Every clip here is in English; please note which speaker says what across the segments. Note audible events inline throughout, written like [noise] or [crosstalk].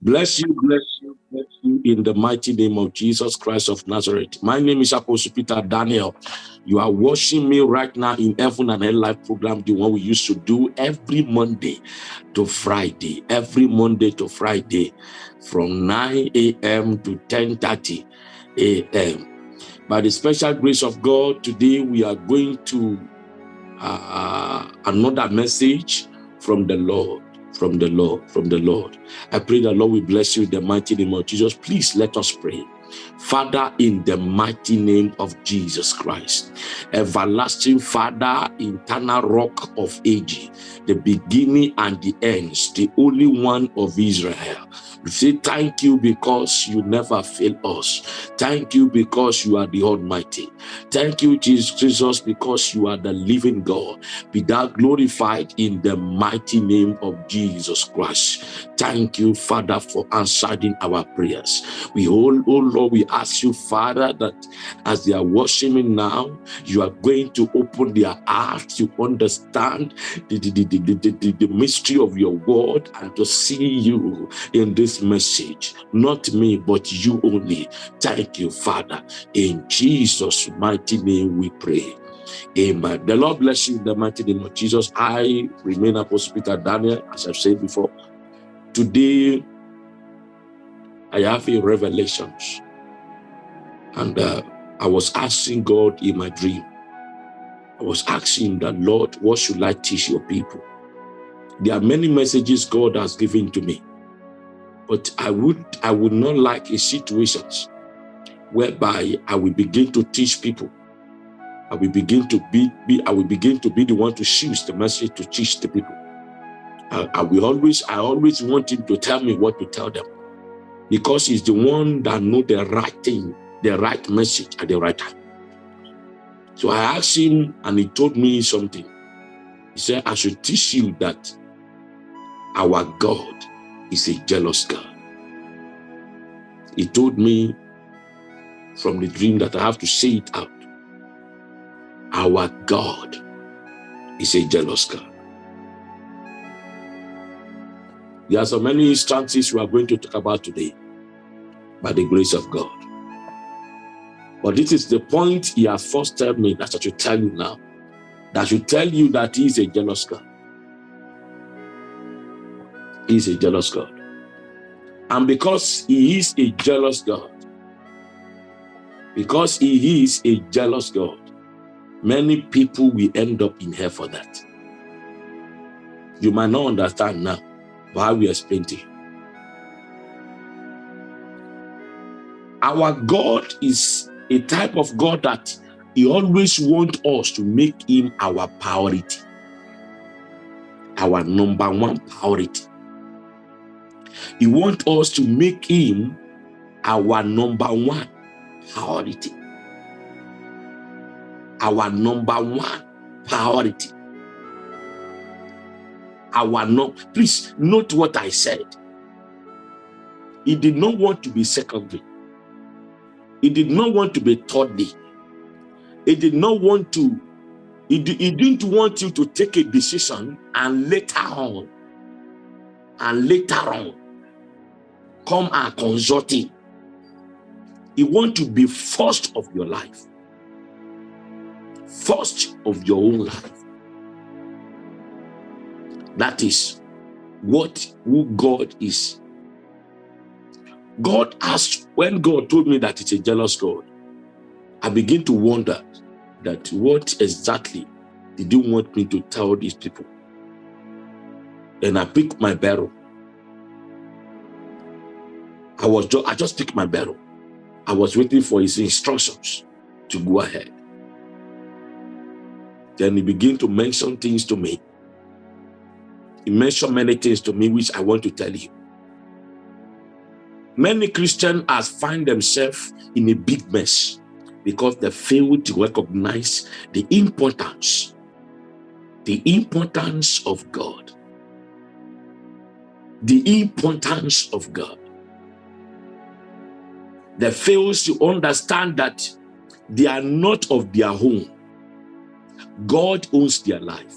Speaker 1: Bless you, bless you, bless you in the mighty name of Jesus Christ of Nazareth. My name is Apostle Peter Daniel. You are watching me right now in Heaven and Hell Life program, the one we used to do every Monday to Friday, every Monday to Friday from 9 a.m. to 10.30 a.m. By the special grace of God, today we are going to uh, another message from the Lord from the Lord, from the Lord. I pray that Lord will bless you in the mighty name of Jesus. Please let us pray. Father, in the mighty name of Jesus Christ, everlasting Father, eternal rock of ages, the beginning and the ends, the only one of Israel. We say thank you because you never fail us. Thank you because you are the Almighty. Thank you, Jesus, because you are the living God. Be thou glorified in the mighty name of Jesus Christ. Thank you, Father, for answering our prayers. We all, oh Lord, we ask you, Father, that as they are worshiping now, you are going to open their hearts to understand the, the, the, the, the, the mystery of your word and to see you in this message. Not me, but you only. Thank you, Father. In Jesus' mighty name we pray. Amen. The Lord bless you in the mighty name of Jesus. I remain Apostle Peter Daniel, as I've said before. Today, I have a revelations. And uh, I was asking God in my dream, I was asking the Lord, what should I teach your people? There are many messages God has given to me, but I would, I would not like a situations whereby I will begin to teach people. I will begin to be, be I will begin to be the one to choose the message to teach the people. I, I will always, I always want him to tell me what to tell them because he's the one that know the right thing, the right message at the right time. So I asked him and he told me something. He said, I should teach you that our God is a jealous God. He told me from the dream that I have to say it out. Our God is a jealous God. There are so many instances we are going to talk about today by the grace of God. But this is the point he has first told me that I should tell you now. That should tell you that he is a jealous God. He is a jealous God. And because he is a jealous God, because he is a jealous God, many people will end up in hell for that. You might not understand now, but I will explain to you. Our God is a type of God that he always wants us to make him our priority, our number one priority. He wants us to make him our number one priority. Our number one priority. Our no, please note what I said. He did not want to be secondary. He did not want to be thirdly. He did not want to, he didn't want you to take a decision and later on, and later on, come and consult him. He want to be first of your life. First of your own life. That is what who God is. God asked, when God told me that it's a jealous God, I begin to wonder that what exactly did you want me to tell these people? And I picked my barrel. I was just, I just picked my barrel. I was waiting for his instructions to go ahead. Then he began to mention things to me. He mentioned many things to me, which I want to tell you. Many Christians has find themselves in a big mess because they fail to recognize the importance, the importance of God. The importance of God. They fail to understand that they are not of their own. God owns their life.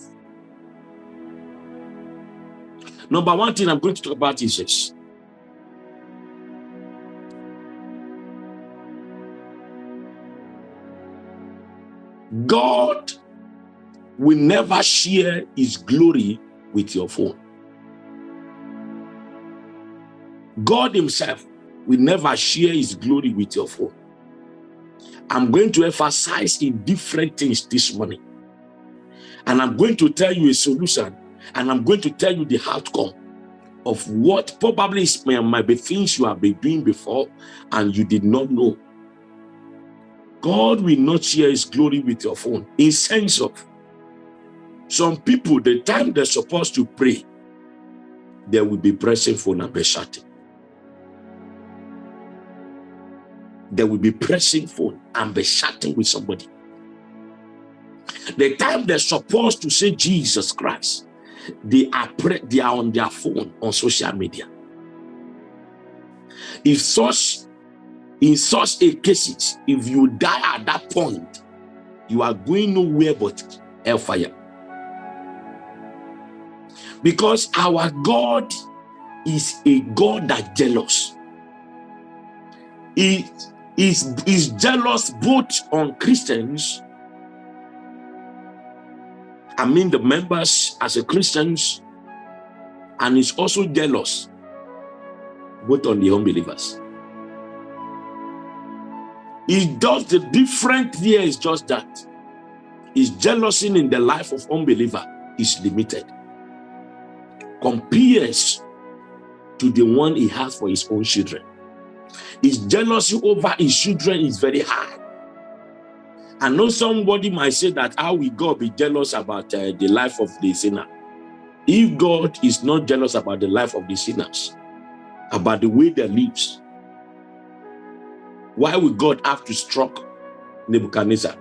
Speaker 1: Number one thing I'm going to talk about is this. God will never share his glory with your phone. God himself will never share his glory with your phone. I'm going to emphasize in different things this morning. And I'm going to tell you a solution and I'm going to tell you the outcome of what probably might be things you have been doing before and you did not know. God will not share his glory with your phone in sense of some people, the time they're supposed to pray, they will be pressing phone and be shouting. They will be pressing phone and be chatting with somebody. The time they're supposed to say Jesus Christ, they are they are on their phone on social media. If such in such a cases, if you die at that point, you are going nowhere but hellfire. Because our God is a God that jealous. He is, is jealous both on Christians I mean the members as a Christians, and is also jealous both on the unbelievers. It does the different here is just that. His jealousy in the life of unbeliever is limited. Compares to the one he has for his own children. His jealousy over his children is very high. I know somebody might say that how will God be jealous about uh, the life of the sinner? If God is not jealous about the life of the sinners, about the way they lives, why would God have to struck Nebuchadnezzar?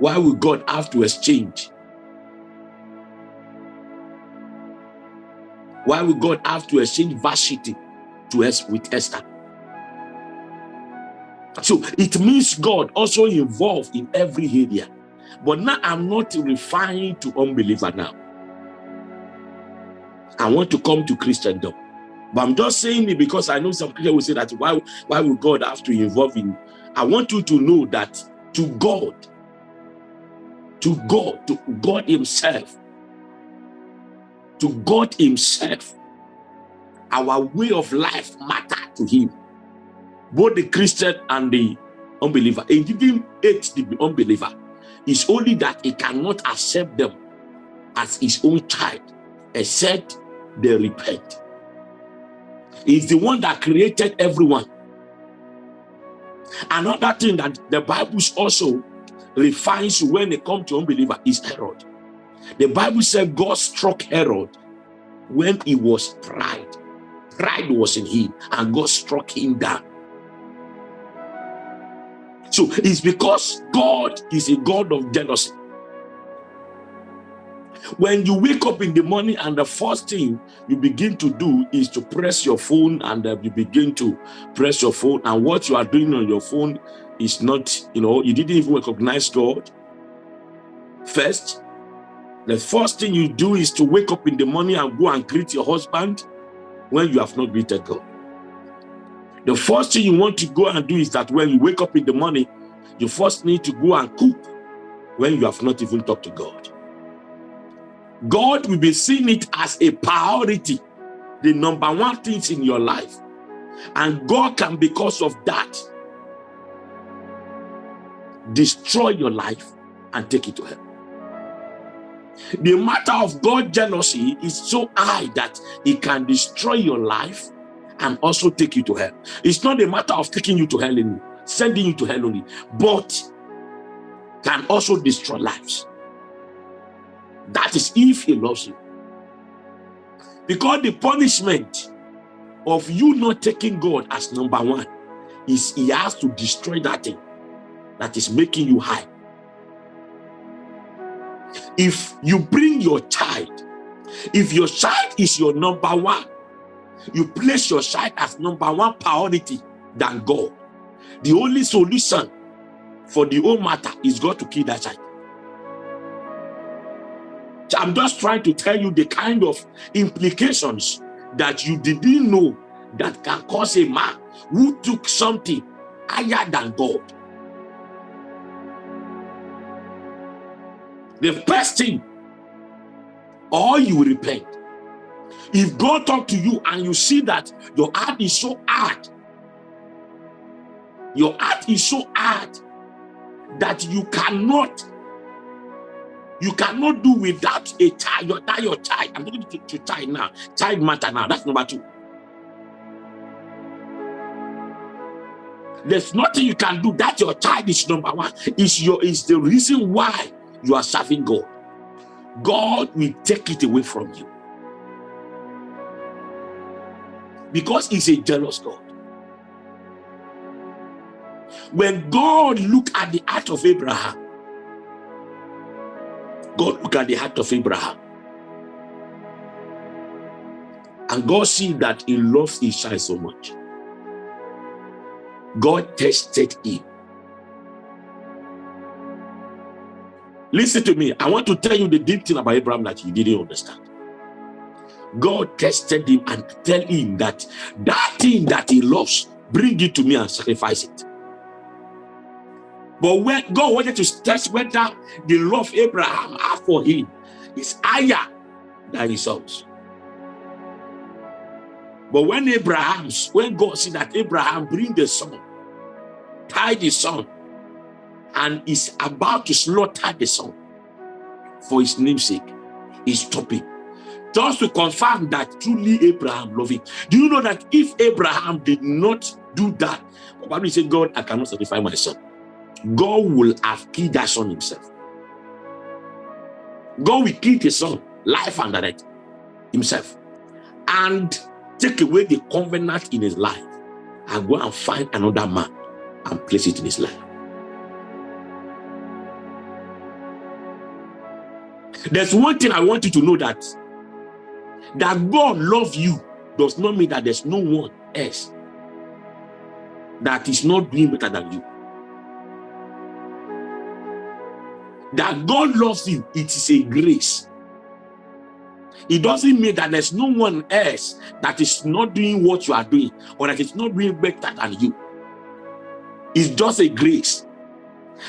Speaker 1: Why would God have to exchange? Why would God have to exchange Vashti to us with Esther? So it means God also involved in every area. But now I'm not referring to unbeliever now. I want to come to Christendom. But I'm just saying it because I know some people will say that why, why would God have to involve in? I want you to know that to God, to God, to God himself, to God himself, our way of life matter to him both the Christian and the unbeliever. He didn't hate the unbeliever. It's only that he cannot accept them as his own child, except they repent. He's the one that created everyone. Another thing that the Bible also refines when it comes to unbeliever is Herod. The Bible said God struck Herod when he was pride. Pride was in him and God struck him down. So it's because God is a God of jealousy. When you wake up in the morning and the first thing you begin to do is to press your phone and uh, you begin to press your phone and what you are doing on your phone is not, you know, you didn't even recognize God. First, the first thing you do is to wake up in the morning and go and greet your husband when you have not greeted God. The first thing you want to go and do is that when you wake up in the morning, you first need to go and cook when you have not even talked to God. God will be seeing it as a priority, the number one things in your life. And God can, because of that, destroy your life and take it to hell. The matter of God jealousy is so high that it can destroy your life and also take you to hell. It's not a matter of taking you to hell anymore sending you to hell only, but can also destroy lives. That is if he loves you. Because the punishment of you not taking God as number one is he has to destroy that thing that is making you high. If you bring your child, if your child is your number one, you place your child as number one priority than God, the only solution for the whole matter is God to kill that child. I'm just trying to tell you the kind of implications that you didn't know that can cause a man who took something higher than God. The first thing, or you repent. If God talk to you and you see that your heart is so hard, your heart is so hard that you cannot you cannot do without a child, your, that your child. I'm going to, to child now. Child matter now. That's number two. There's nothing you can do. That your child is number one. Is your is the reason why you are serving God. God will take it away from you. Because he's a jealous God. When God looked at the heart of Abraham, God look at the heart of Abraham. And God see that he loves his child so much. God tested him. Listen to me. I want to tell you the deep thing about Abraham that you didn't understand. God tested him and tell him that that thing that he loves, bring it to me and sacrifice it. But when God wanted to test whether the love Abraham had for him is higher than his sons. But when Abraham, when God see that Abraham bring the son, tie the son, and is about to slaughter the son for his namesake, he's stopping. Just to confirm that truly Abraham loved him. Do you know that if Abraham did not do that, probably said, God, I cannot sacrifice my son. God will have killed that son himself. God will kill his son, life and direct, himself, and take away the covenant in his life and go and find another man and place it in his life. There's one thing I want you to know that that God love you does not mean that there's no one else that is not doing better than you. That God loves you, it is a grace. It doesn't mean that there's no one else that is not doing what you are doing or that is not doing better than you. It's just a grace.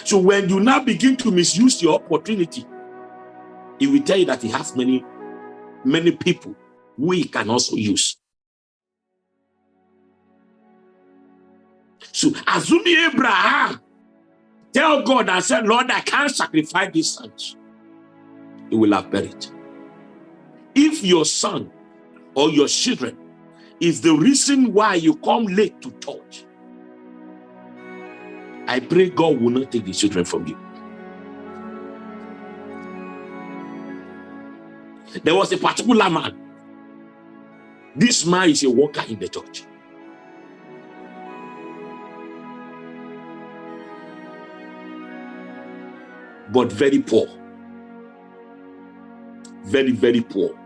Speaker 1: So when you now begin to misuse your opportunity, it will tell you that he has many, many people we can also use. So assuming Abraham Tell God and say, Lord, I can't sacrifice these sons. He will have buried. If your son or your children is the reason why you come late to church, I pray God will not take the children from you. There was a particular man. This man is a worker in the church. But very poor. Very, very poor.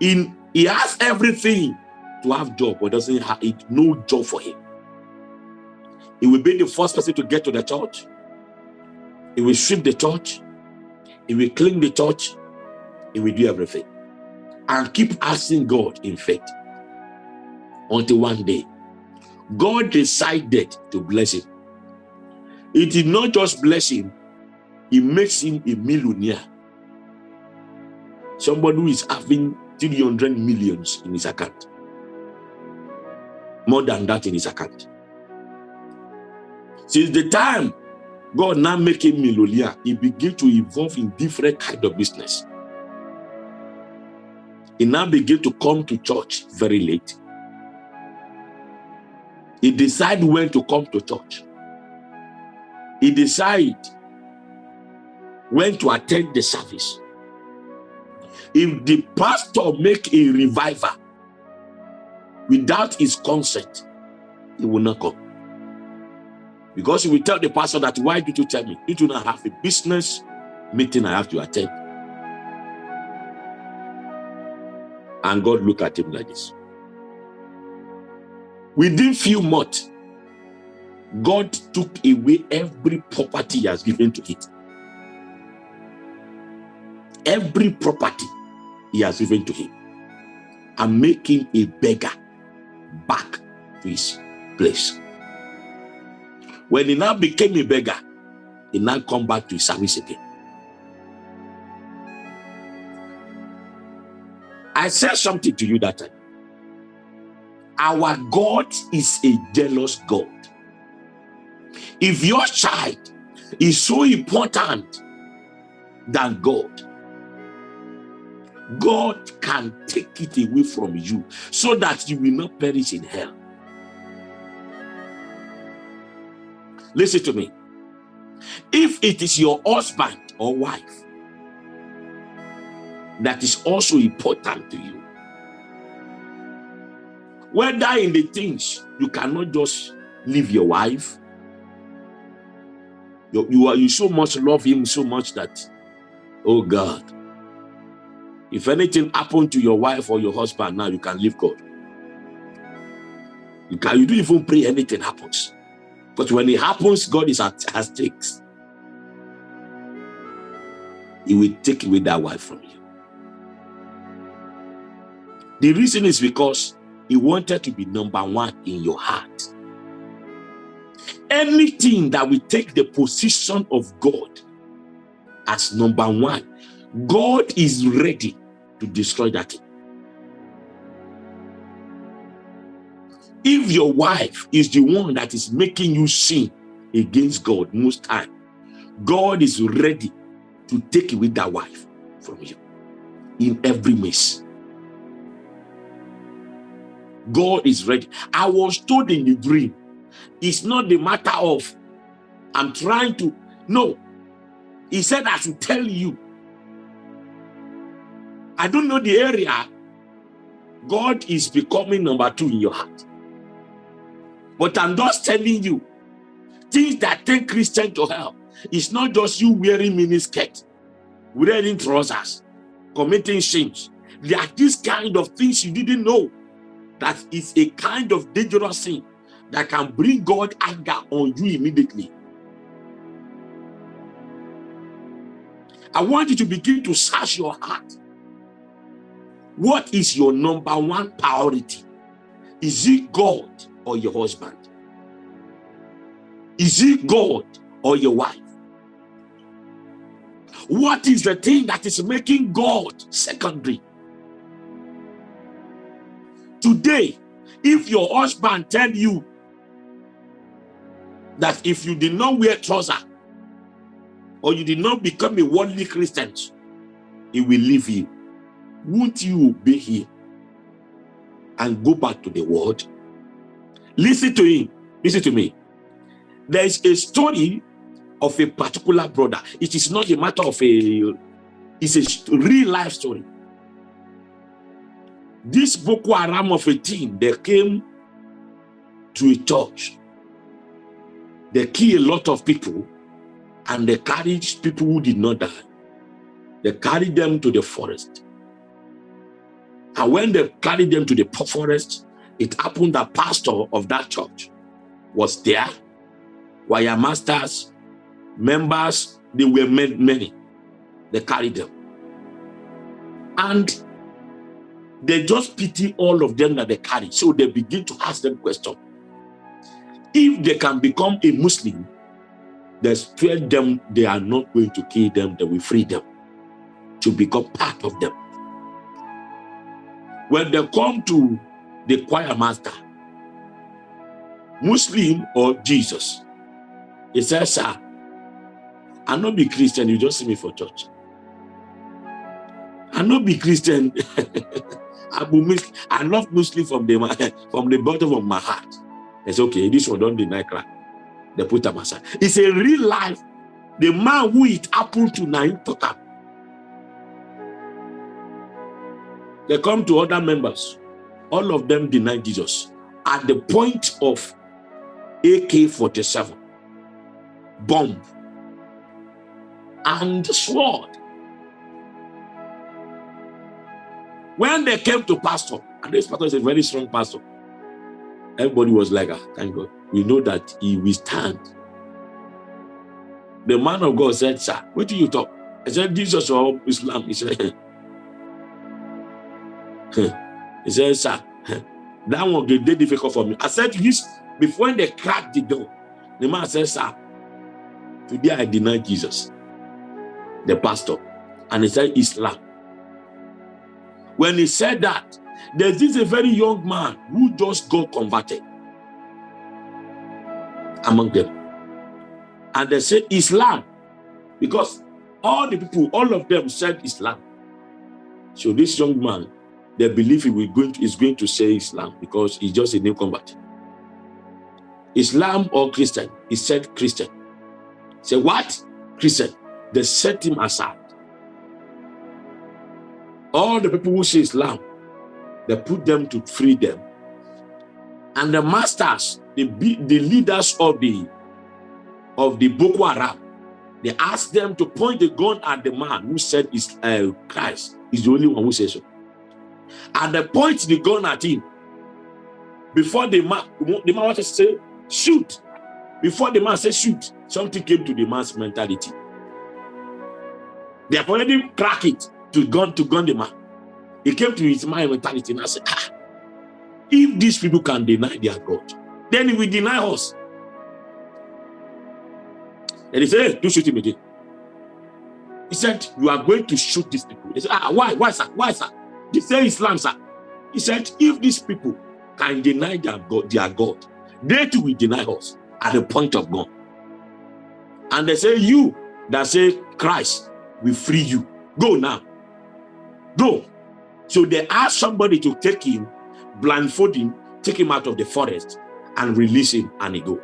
Speaker 1: In he has everything to have job, but doesn't have it, no job for him. He will be the first person to get to the church. He will sweep the church. He will clean the church. He will do everything. And keep asking God in faith. Until one day, God decided to bless him. It did not just bless him, it makes him a millionaire. Somebody who is having 300 millions in his account. More than that in his account. Since the time God now make him millionaire, he begin to evolve in different kind of business. He now begin to come to church very late. He decide when to come to church he decide when to attend the service. If the pastor make a revival without his consent, he will not come. Because he will tell the pastor that, why did you tell me? You do not have a business meeting I have to attend. And God look at him like this. Within few months, God took away every property he has given to it. Every property he has given to him and make him a beggar back to his place. When he now became a beggar, he now come back to his service again. I said something to you that time. Our God is a jealous God. If your child is so important than God, God can take it away from you so that you will not perish in hell. Listen to me. If it is your husband or wife that is also important to you, whether in the things you cannot just leave your wife, you, you are you so much love him so much that, oh God, if anything happened to your wife or your husband now, you can leave God. You can you don't even pray anything happens. But when it happens, God is at, at stakes. He will take away that wife from you. The reason is because he wanted to be number one in your heart. Anything that will take the position of God as number one, God is ready to destroy that. If your wife is the one that is making you sin against God most time, God is ready to take away that wife from you in every mess. God is ready. I was told in the dream, it's not the matter of I'm trying to, no. He said I should tell you. I don't know the area. God is becoming number two in your heart. But I'm just telling you, things that take Christian to hell. It's not just you wearing miniskirt, wearing trousers, committing sins. There are these kind of things you didn't know that is a kind of dangerous sin that can bring God anger on you immediately. I want you to begin to search your heart. What is your number one priority? Is it God or your husband? Is it God or your wife? What is the thing that is making God secondary? Today, if your husband tell you that if you did not wear trouser or you did not become a worldly Christian, he will leave you. Won't you be here and go back to the world? Listen to him. Listen to me. There is a story of a particular brother. It is not a matter of a, it's a real life story. This Boko Haram of a team, they came to a church. They killed a lot of people and they carried people who did not die. They carried them to the forest. And when they carried them to the forest, it happened that pastor of that church was there. Choir masters, members, they were many. They carried them. And they just pity all of them that they carry. So they begin to ask them question. If they can become a Muslim, they spare them, they are not going to kill them, they will free them to become part of them. When they come to the choir master, Muslim or Jesus, he says, sir, I'm not be Christian, you just see me for church. I'm not be Christian. [laughs] Muslim. I love Muslim from the [laughs] from the bottom of my heart. It's okay. This one don't deny crack. They put them aside. It's a real life. The man who it happened to now up. They come to other members. All of them deny Jesus at the point of AK-47, bomb, and sword. When they came to pastor, and this pastor is a very strong pastor, everybody was like, ah, thank God. We know that he will stand. The man of God said, sir, what do you talk? I said, Jesus or Islam? He said, he said, sir, that one get very difficult for me. I said, this before they cracked the door, the man said, sir, Today I deny Jesus, the pastor, and he said Islam. When he said that, there's this a very young man who just got converted among them. And they said Islam because all the people, all of them said Islam. So this young man, they believe he will going to, is going to say Islam because he's just a new convert. Islam or Christian? He said Christian. Say what? Christian. They set him aside. All the people who say Islam, they put them to free them. And the masters, the, the leaders of the of the Boko Haram, they asked them to point the gun at the man who said is uh, Christ is the only one who says so. And they point the gun at him. Before the man, the man wanted to say, shoot. Before the man said shoot, something came to the man's mentality. They have already cracked it to gun to gun the man. He came to his mind mentality and I said, ah, if these people can deny their God, then he will deny us. And he said, hey, do shoot him again. He said, you are going to shoot these people. They said, ah, why, why, sir? Why, sir? They say Islam, sir. He said, if these people can deny their God, their God, they too will deny us at the point of God. And they say, you that say Christ will free you. Go now. Go. So they ask somebody to take him, blindfold him, take him out of the forest and release him and he go.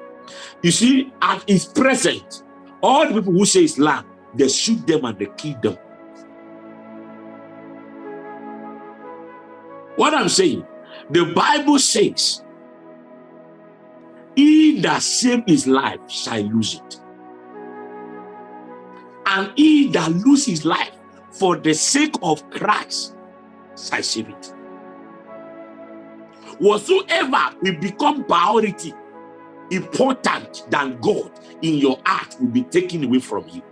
Speaker 1: You see, at his present, all the people who say Islam, they shoot them and they kill them. What I'm saying, the Bible says, he that save his life shall lose it. And he that lose his life for the sake of Christ shall it. Whatsoever will become priority important than God in your heart will be taken away from you.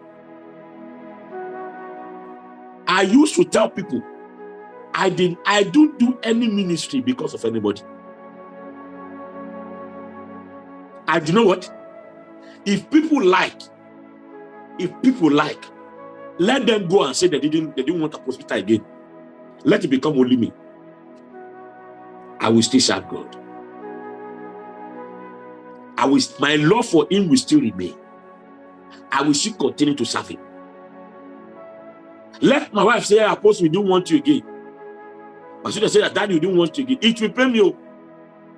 Speaker 1: I used to tell people, I didn't, I don't do any ministry because of anybody. I do know what? If people like, if people like, let them go and say they didn't, they didn't want a hospital again. Let it become only me. I will still serve God. I will, my love for him will still remain. I will still continue to serve him. Let my wife say, ah, Apostle, we don't want you again. But should said that daddy, we don't want you again? It will pay me, oh.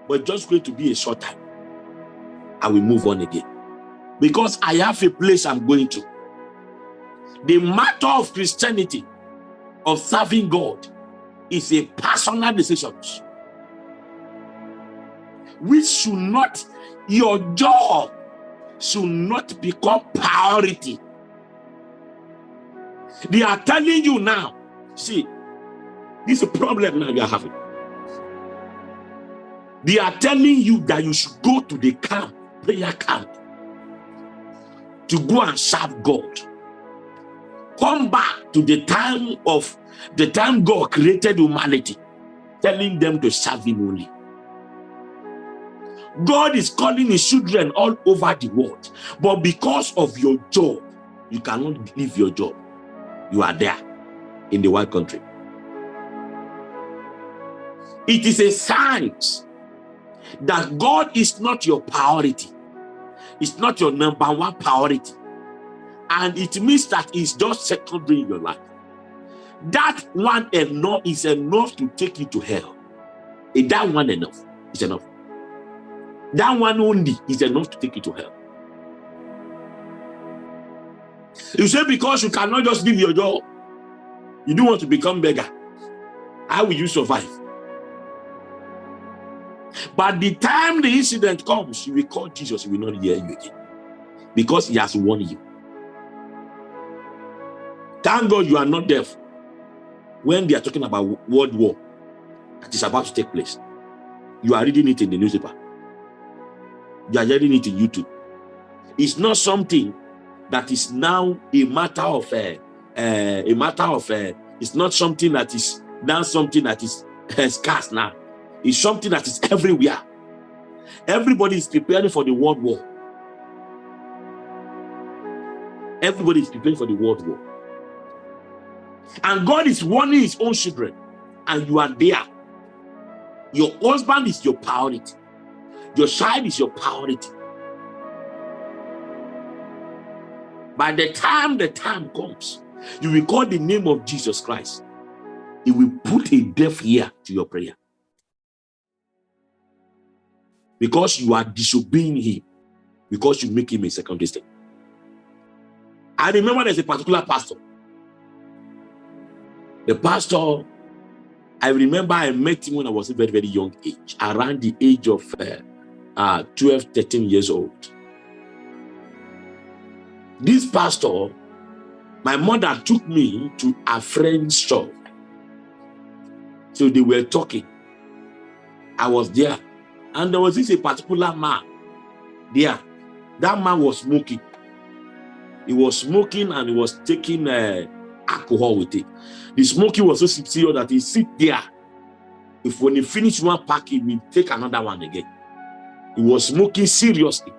Speaker 1: but just going to be a short time. I will move on again. Because I have a place I'm going to. The matter of Christianity, of serving God, is a personal decision. Which should not your job should not become priority. They are telling you now, see, this is a problem now you are having. They are telling you that you should go to the camp, prayer camp, to go and serve God. Come back to the time of the time God created humanity, telling them to serve him only. God is calling his children all over the world. But because of your job, you cannot leave your job. You are there in the white country. It is a sign that God is not your priority. It's not your number one priority. And it means that it's just secondary in your life. That one enough is enough to take you to hell. Is that one enough? is enough. That one only is enough to take you to hell. You say because you cannot just leave your job, you don't want to become beggar. How will you survive? But the time the incident comes, you will call Jesus, he will not hear you again. Because he has warned you. Thank God you are not deaf when they are talking about world war that is about to take place. You are reading it in the newspaper you are hearing it in YouTube. It's not something that is now a matter of uh, uh, a matter of uh, it's not something that is now something that is scarce now. It's something that is everywhere. Everybody is preparing for the world war. Everybody is preparing for the world war. And God is warning his own children, and you are there. Your husband is your priority. Your child is your priority. By the time the time comes, you will call the name of Jesus Christ. He will put a deaf ear to your prayer. Because you are disobeying him. Because you make him a second step. I remember there's a particular pastor. The pastor, I remember I met him when I was a very, very young age, around the age of uh, uh, 12, 13 years old. This pastor, my mother took me to a friend's shop. So they were talking. I was there. And there was this a particular man there. That man was smoking. He was smoking and he was taking uh, alcohol with it. The smoking was so serious that he sit there. If when he finish one pack, he will take another one again. He was smoking seriously.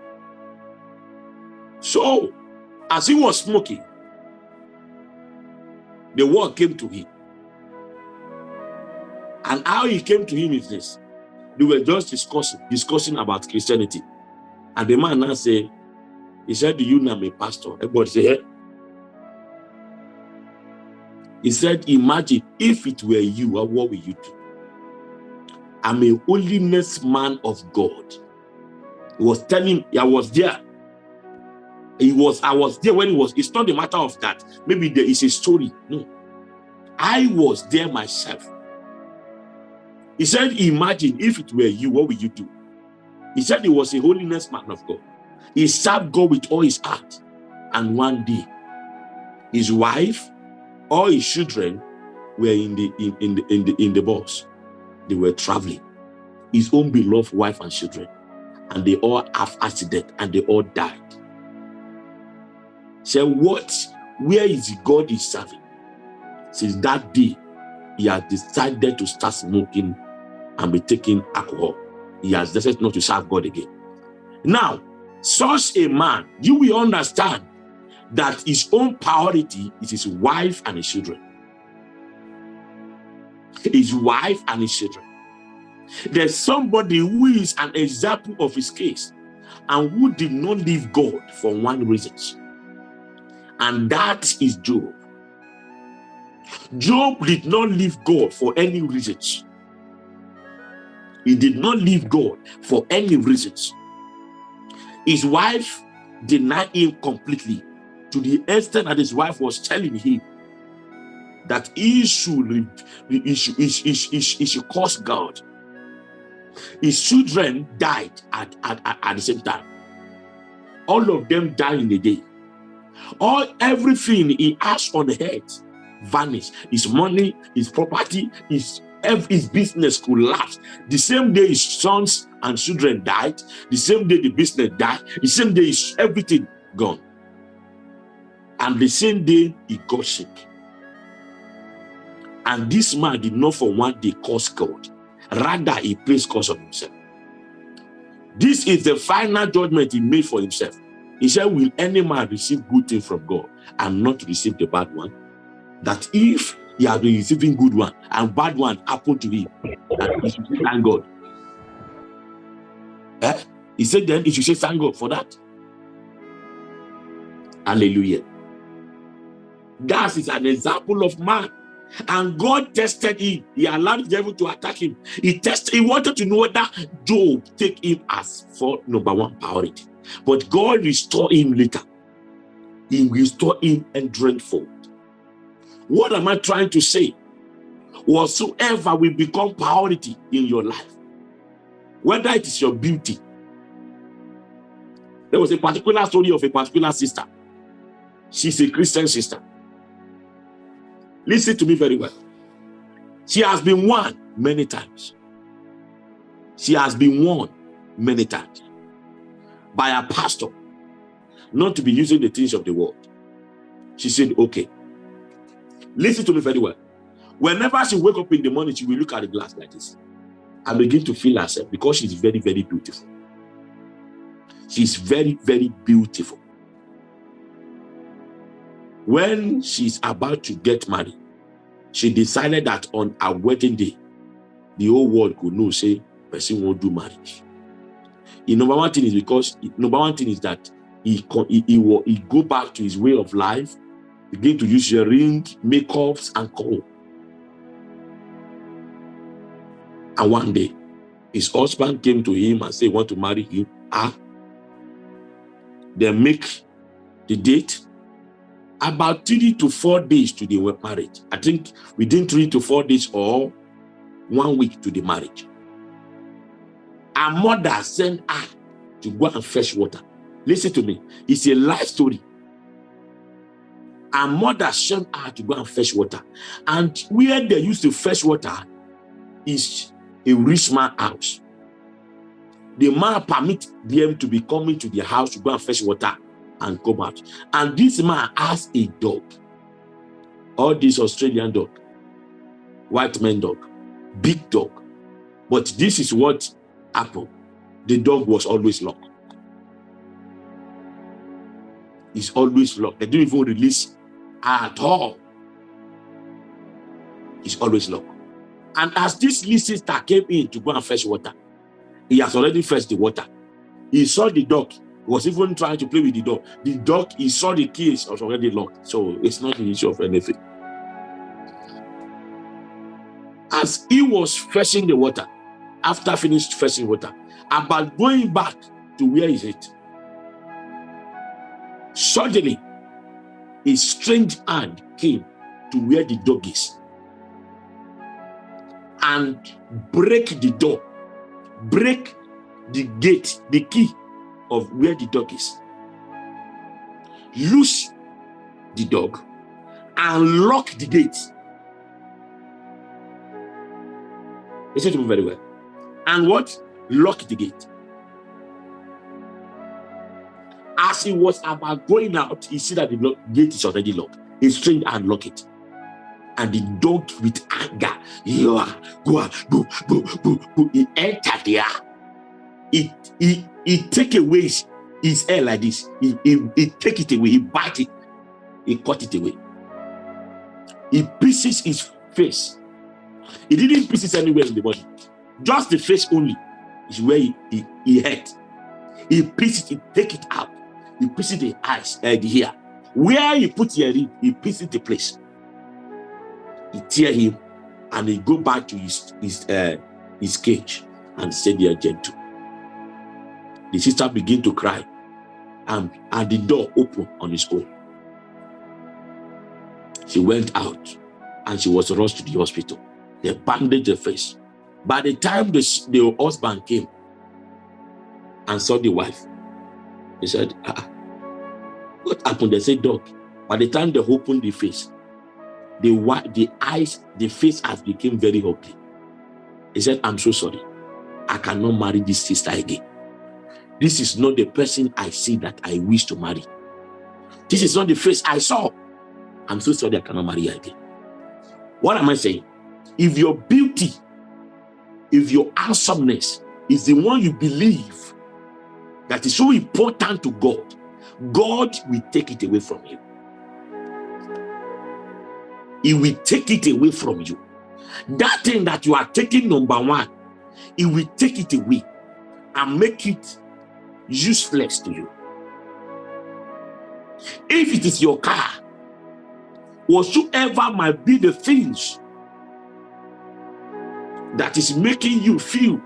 Speaker 1: So, as he was smoking, the word came to him. And how he came to him is this. They were just discussing, discussing about Christianity. And the man now said, he said, do you know me, pastor? Everybody said, hey. Eh, He said, imagine if it were you, what will you do? I'm a holiness man of God. He was telling, I was there. He was, I was there when he was, it's not a matter of that. Maybe there is a story. No. I was there myself. He said, imagine if it were you, what would you do? He said he was a holiness man of God. He served God with all his heart. And one day, his wife, all his children were in the in, in the in the in the bus. They were traveling. His own beloved wife and children. And they all have accident and they all died. Say, what? Where is God is serving? Since that day, he has decided to start smoking and be taking alcohol. He has decided not to serve God again. Now, such a man, you will understand that his own priority is his wife and his children. His wife and his children. There's somebody who is an example of his case and who did not leave God for one reason. And that is Job. Job did not leave God for any reasons. He did not leave God for any reasons. His wife denied him completely to the extent that his wife was telling him that he should, he should, he should, he should, should curse God. His children died at, at, at, at the same time. All of them died in a day. All everything he has on the head vanished. His money, his property, his his business collapsed. The same day his sons and children died, the same day the business died, the same day everything gone. And the same day he got sick. And this man did not for one day curse God. Rather, he placed curse on himself. This is the final judgment he made for himself. He said, will any man receive good thing from God and not receive the bad one? That if he has been receiving good one and bad one happened to him. And he should thank God. Eh? He said then he should say thank God for that. Hallelujah. That is an example of man. And God tested him. He allowed the devil to attack him. He tested, he wanted to know whether Job take him as for number one priority. But God restored him later. He restored him and dreadful. What am I trying to say? Whatsoever will become priority in your life, whether it is your beauty. There was a particular story of a particular sister. She's a Christian sister. Listen to me very well. She has been won many times. She has been won many times by a pastor not to be using the things of the world. She said, okay, Listen to me very well. Whenever she wake up in the morning, she will look at the glass like this and begin to feel herself because she's very, very beautiful. She's very, very beautiful. When she's about to get married, she decided that on her wedding day, the whole world could know, say, person won't do marriage. The number one thing is because, number one thing is that he, he, he, will, he go back to his way of life, begin to use your ring, makeups, and call. And one day, his husband came to him and said, want to marry him. Ah. They make the date. About three to four days to the marriage. I think within three to four days or one week to the marriage. Her mother sent her to go and fetch water. Listen to me. It's a life story. Her mother sent her to go and fetch water. And where they used to fetch water is a rich man house. The man permit them to be coming to the house to go and fetch water and come out. And this man has a dog. All this Australian dog, white man dog, big dog. But this is what happened. The dog was always locked. It's always locked. They don't even release at all. It's always locked. And as this listener came in to go and fetch water, he has already fetched the water. He saw the dog. Was even trying to play with the dog. The dog, he saw the keys was already locked. So it's not an issue of anything. As he was fetching the water, after finished fetching water, about going back to where is it? Suddenly, a strange hand came to where the dog is and break the door break the gate, the key of where the dog is. Loose the dog and lock the gate. Listen to me very well. And what? Lock the gate. As he was about going out, he see that the gate is already locked. He strained and lock it and the dog with anger, go, go, go, go, go. He entered there. He, he, he take away his, his hair like this. He, he, he take it away. He bite it. He cut it away. He pieces his face. He didn't pieces anywhere in the body. Just the face only is where he, he, he hurt. He pieces it, take it out. He pieces the eyes, uh, the. Where he put the ring, he pieces the place he tear him and he go back to his his uh, his cage and say they are gentle the sister began to cry and and the door opened on his own she went out and she was rushed to the hospital they bandaged her face by the time the, the husband came and saw the wife he said ah, what happened they said dog by the time they opened the face the the eyes, the face has become very ugly. He said, I'm so sorry. I cannot marry this sister again. This is not the person I see that I wish to marry. This is not the face I saw. I'm so sorry I cannot marry again. What am I saying? If your beauty, if your handsomeness is the one you believe that is so important to God, God will take it away from you he will take it away from you. That thing that you are taking number one, he will take it away and make it useless to you. If it is your car, whatsoever might be the things that is making you feel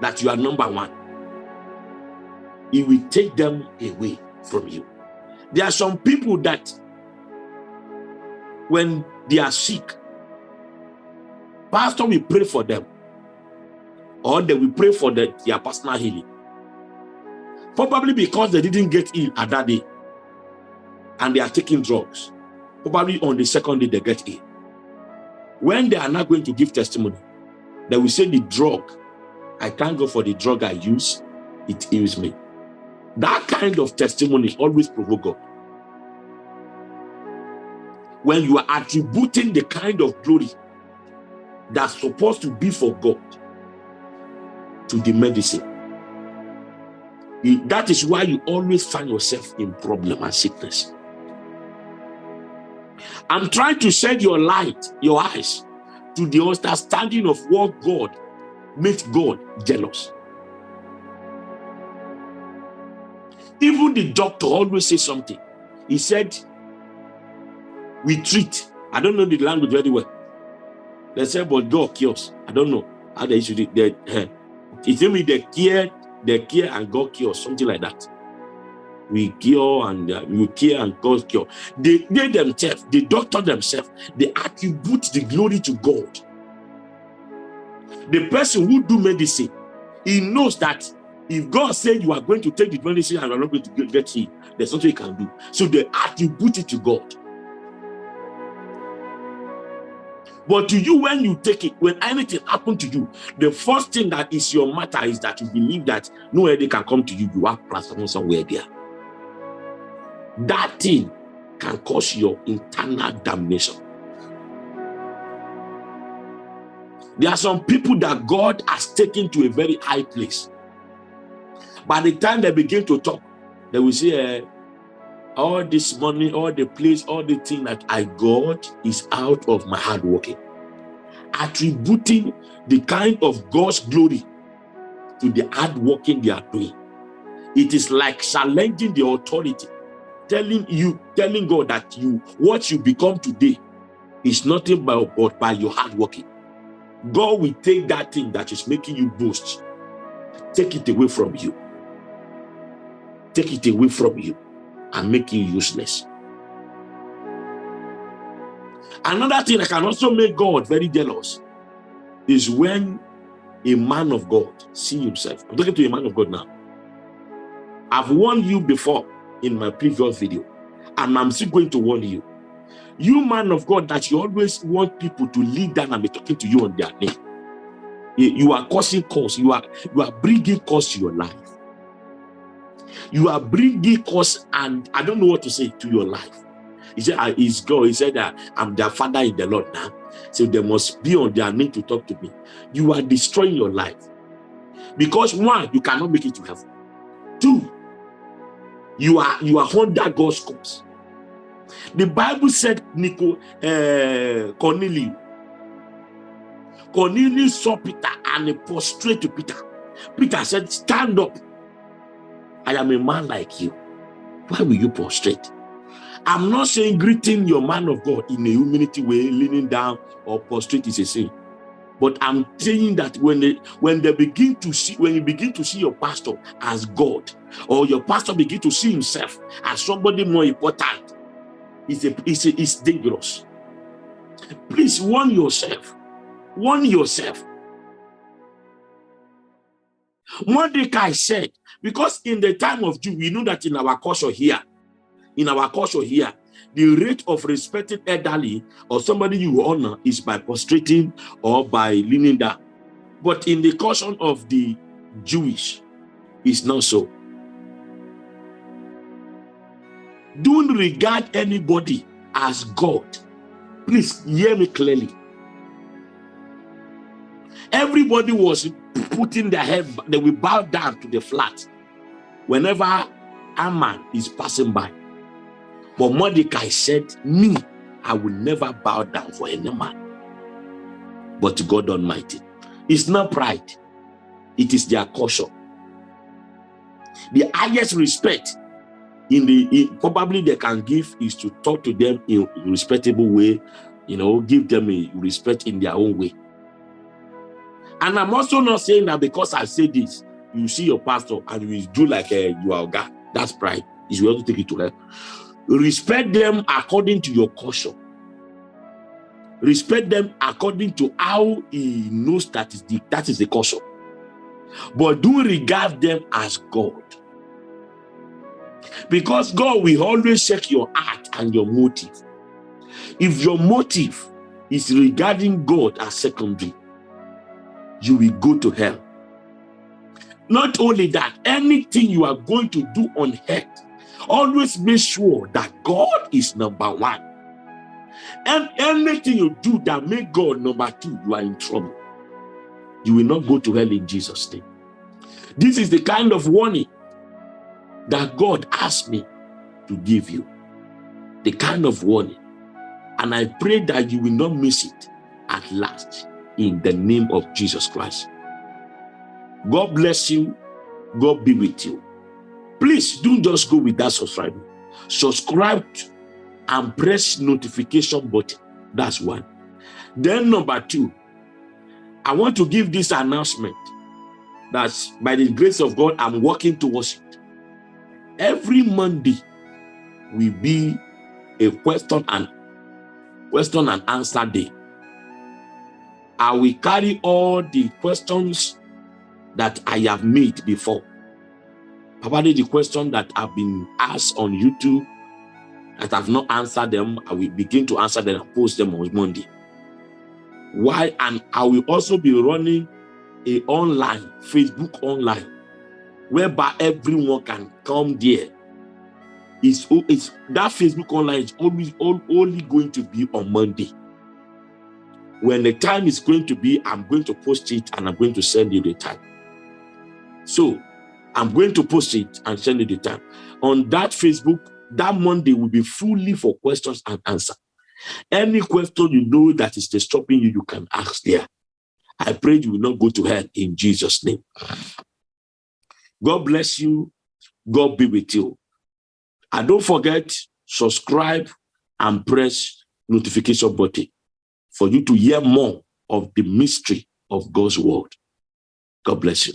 Speaker 1: that you are number one, it will take them away from you. There are some people that when they are sick, pastor will pray for them or they will pray for the, their personal healing. Probably because they didn't get ill at that day and they are taking drugs. Probably on the second day they get ill. When they are not going to give testimony, they will say the drug, I can't go for the drug I use, it heals me. That kind of testimony always provoke God when you are attributing the kind of glory that's supposed to be for God to the medicine. That is why you always find yourself in problem and sickness. I'm trying to shed your light, your eyes, to the understanding of what God makes God jealous. Even the doctor always says something. He said, we treat. I don't know the language very well. They said, but God cures. I don't know how they should. They, uh, it me they care, they care and God cures, something like that. We cure and uh, we care and God cure. They, they themselves, the doctor themselves, they attribute the glory to God. The person who do medicine, he knows that if God said you are going to take the medicine and you are not going to get healed, there's nothing you can do. So they attribute it to God. But to you, when you take it, when anything happened to you, the first thing that is your matter is that you believe that nobody can come to you. You are platform somewhere there. That thing can cause your internal damnation. There are some people that God has taken to a very high place. By the time they begin to talk, they will say, uh, all this money, all the place, all the thing that I got is out of my hard working. Attributing the kind of God's glory to the hard working they are doing. It is like challenging the authority, telling you, telling God that you, what you become today is nothing but, but by your hard working. God will take that thing that is making you boast, take it away from you take it away from you and make you useless. Another thing that can also make God very jealous is when a man of God see himself. I'm talking to a man of God now. I've warned you before in my previous video, and I'm still going to warn you. You man of God that you always want people to lead down and be talking to you on their name. You are causing cause. You are you are bringing cause to your life you are bringing cause and I don't know what to say to your life. He said, ah, "Is God." He said that I'm their father in the Lord now. So they must be on their knee to talk to me. You are destroying your life. Because one, you cannot make it to heaven. Two, you are you are under God's cause. The Bible said Nico uh, Cornelius. Cornelius saw Peter and he prostrate to Peter. Peter said, Stand up. I am a man like you. Why will you prostrate? I'm not saying greeting your man of God in a humility way, leaning down or prostrate is a sin. But I'm saying that when they when they begin to see, when you begin to see your pastor as God, or your pastor begin to see himself as somebody more important, it's a, it's, a, it's dangerous. Please warn yourself. Warn yourself. Mordecai said, because in the time of Jew, we know that in our culture here, in our culture here, the rate of respecting elderly or somebody you honor is by prostrating or by leaning down. But in the culture of the Jewish, it's not so. Don't regard anybody as God. Please hear me clearly. Everybody was putting their head, they will bow down to the flat whenever a man is passing by. But Mordecai said, me, I will never bow down for any man, but God Almighty. It's not pride. It is their caution. The highest respect in the in, probably they can give is to talk to them in a respectable way, you know, give them a respect in their own way. And I'm also not saying that because I say this, you see your pastor and you do like a, uh, you are God. That's pride. Is we have to take it to her. Respect them according to your caution. Respect them according to how he knows that is the that is the caution. But do regard them as God. Because God will always check your heart and your motive. If your motive is regarding God as secondary, you will go to hell. Not only that, anything you are going to do on earth, always make sure that God is number one. And anything you do that make God number two, you are in trouble. You will not go to hell in Jesus' name. This is the kind of warning that God asked me to give you. The kind of warning And I pray that you will not miss it at last in the name of Jesus Christ. God bless you. God be with you. Please don't just go with that subscribe. Subscribe and press notification button. That's one. Then number two, I want to give this announcement that by the grace of God, I'm working towards it. Every Monday will be a question and question and answer day. I will carry all the questions that I have made before. Probably the question that have been asked on YouTube that have not answered them, I will begin to answer them and post them on Monday. Why? And I will also be running a online, Facebook online, whereby everyone can come there. It's, it's that Facebook online is always only going to be on Monday. When the time is going to be, I'm going to post it and I'm going to send you the time. So I'm going to post it and send you the time. On that Facebook, that Monday will be fully for questions and answer. Any question you know that is disturbing you, you can ask there. I pray you will not go to hell in Jesus' name. God bless you. God be with you. And don't forget, subscribe and press notification button for you to hear more of the mystery of God's word. God bless you.